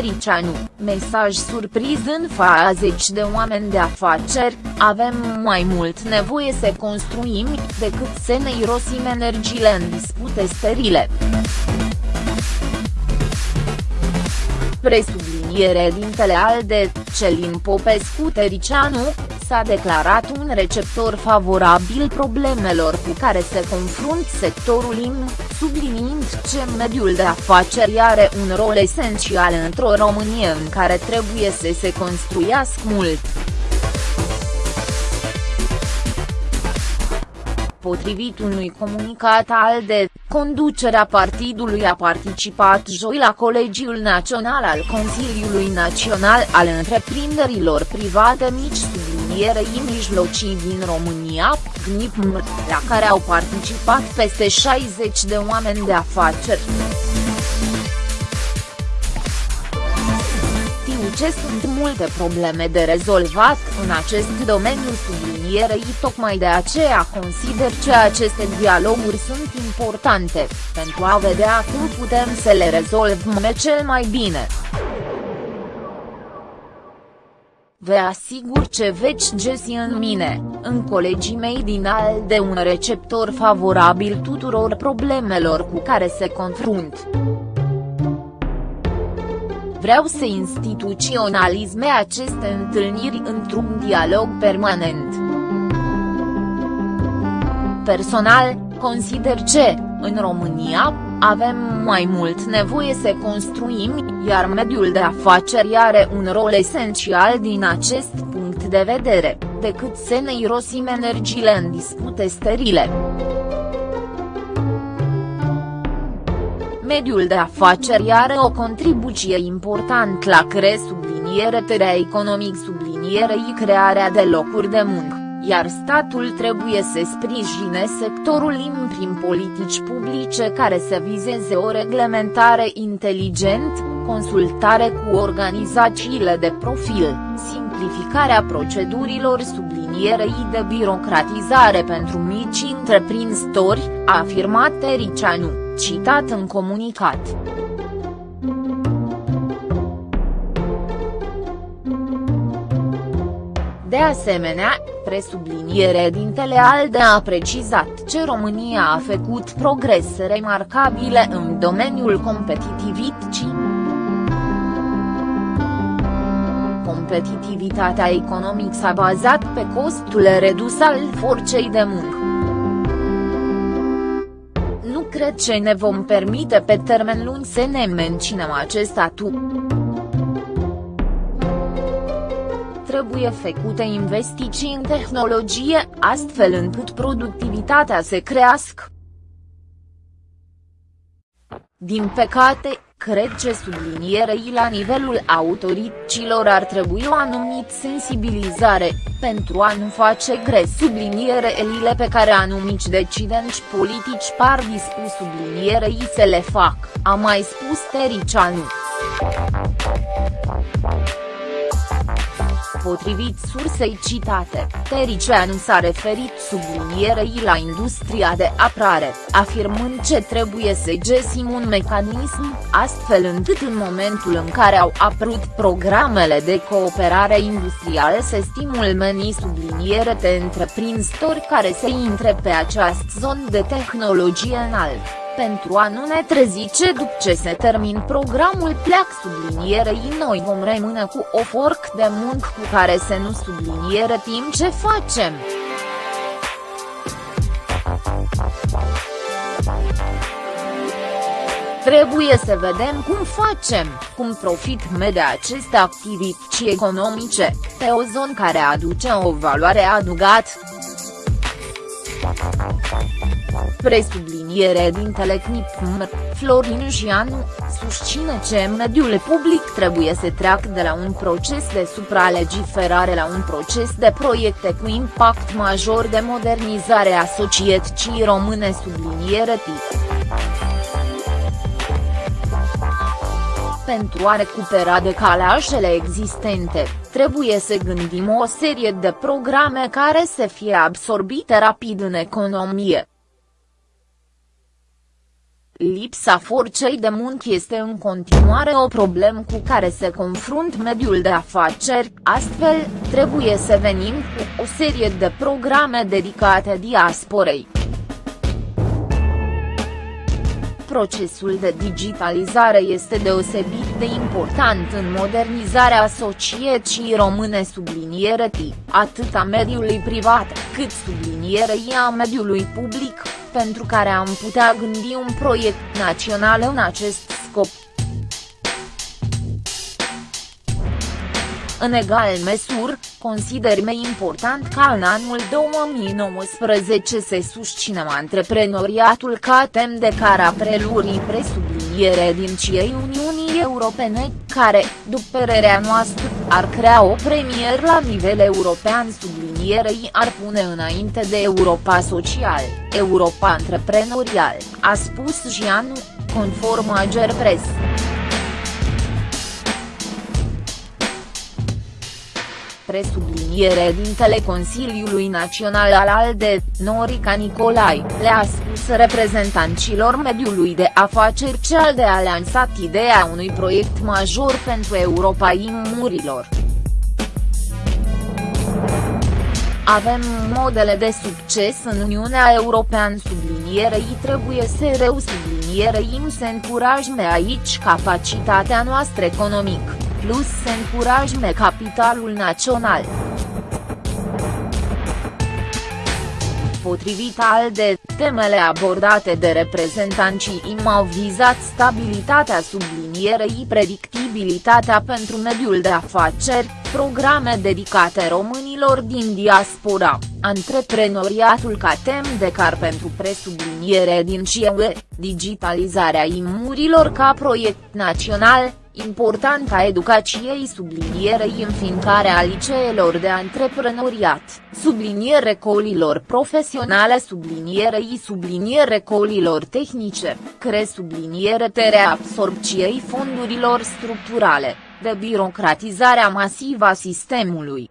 Tericianu, mesaj surpriz în fața zeci de oameni de afaceri, avem mai mult nevoie să construim, decât să ne irosim energiile în dispute sterile. Presubliniere dintele ALDE, Celin Popescu Tericianu, s-a declarat un receptor favorabil problemelor cu care se confrunt sectorul IM, subliniind ce mediul de afaceri are un rol esențial într-o Românie în care trebuie să se construiască mult. Potrivit unui comunicat al de, conducerea partidului a participat joi la Colegiul Național al Consiliului Național al Întreprinderilor Private Mici sublinierei mijlocii din România, GNIPM, la care au participat peste 60 de oameni de afaceri. ce sunt multe probleme de rezolvat în acest domeniu sublinierei tocmai de aceea consider că aceste dialoguri sunt importante, pentru a vedea cum putem să le rezolvăm cel mai bine. Vă asigur ce veți găsi în mine, în colegii mei din al de un receptor favorabil tuturor problemelor cu care se confrunt. Vreau să instituționalizme aceste întâlniri într-un dialog permanent. Personal, consider că, în România, avem mai mult nevoie să construim, iar mediul de afaceri are un rol esențial din acest punct de vedere, decât să ne irosim energiile în dispute sterile. mediul de afaceri are o contribuție importantă la cre subliniere terea economic sublinierei crearea de locuri de muncă, iar statul trebuie să sprijine sectorul IM prin politici publice care să vizeze o reglementare inteligent, consultare cu organizațiile de profil, simplificarea procedurilor sublinierei de birocratizare pentru mici întreprinzători, a afirmat Tericianu citat în comunicat. De asemenea, presubliniere dintele ALDE a precizat ce România a făcut progrese remarcabile în domeniul competitivității. Competitivitatea economică s-a bazat pe costul redus al forței de muncă cred ce ne vom permite pe termen lung să ne menținem acest atu. Trebuie făcute investiții în tehnologie, astfel încât productivitatea să crească. Din păcate, cred că sublinierei la nivelul autorităților ar trebui o anumit sensibilizare, pentru a nu face gres elile pe care anumici decidenți politici par dispus sublinierei să le fac, a mai spus Tericianu. Potrivit sursei citate, Tericianu s-a referit sublinierei la industria de apărare, afirmând ce trebuie să găsim un mecanism, astfel încât în momentul în care au apărut programele de cooperare industrială să stimulmeni subliniere de întreprinzători care să intre pe această zonă de tehnologie înaltă pentru a nu ne trezi ce după ce se termin programul pleac sublinierei noi vom rămâne cu o forc de muncă cu care să nu subliniere timp ce facem. Trebuie să vedem cum facem, cum profităm de aceste activități economice, pe o zonă care aduce o valoare adăugată. Presubliniere din Telecnip Florin Jianu, susține că mediul public trebuie să treacă de la un proces de supralegiferare la un proces de proiecte cu impact major de modernizare a societății române subliniere tip. Pentru a recupera decalajele existente, trebuie să gândim o serie de programe care să fie absorbite rapid în economie. Lipsa forței de muncă este în continuare o problemă cu care se confrunt mediul de afaceri, astfel, trebuie să venim cu o serie de programe dedicate diasporei. Procesul de digitalizare este deosebit de important în modernizarea societății române subliniere T, atât a mediului privat, cât sublinierei a mediului public, pentru care am putea gândi un proiect național în acest scop. În egal măsură, consider mai important ca în anul 2019 să susținem antreprenoriatul ca tem de care a prelurii presubliniere din ciei Uniunii Europene, care, după părerea noastră, ar crea o premieră la nivel european sublinierei ar pune înainte de Europa Social, Europa Antreprenorial, a spus Gianu, conform Ager Press. Presubliniere dintele Consiliului Național al ALDE, Norica Nicolai, le-a spus reprezentanților mediului de afaceri ce ALDE a lansat ideea unui proiect major pentru Europa imurilor. Avem modele de succes în Uniunea Europeană sublinierei trebuie să reu sublinierei să încurajme aici capacitatea noastră economică plus să încurajme capitalul național. Potrivit ALDE, temele abordate de reprezentanții IM au vizat stabilitatea sublinierei predictibilitatea pentru mediul de afaceri, programe dedicate românilor din diaspora, antreprenoriatul ca tem de car pentru presubliniere din CIE, digitalizarea imurilor ca proiect național, Importanța educației sublinierei înființarea liceelor de antreprenoriat, subliniere colilor profesionale sublinierei subliniere colilor tehnice, cre subliniere tere absorpției fondurilor structurale, de birocratizarea masivă a sistemului.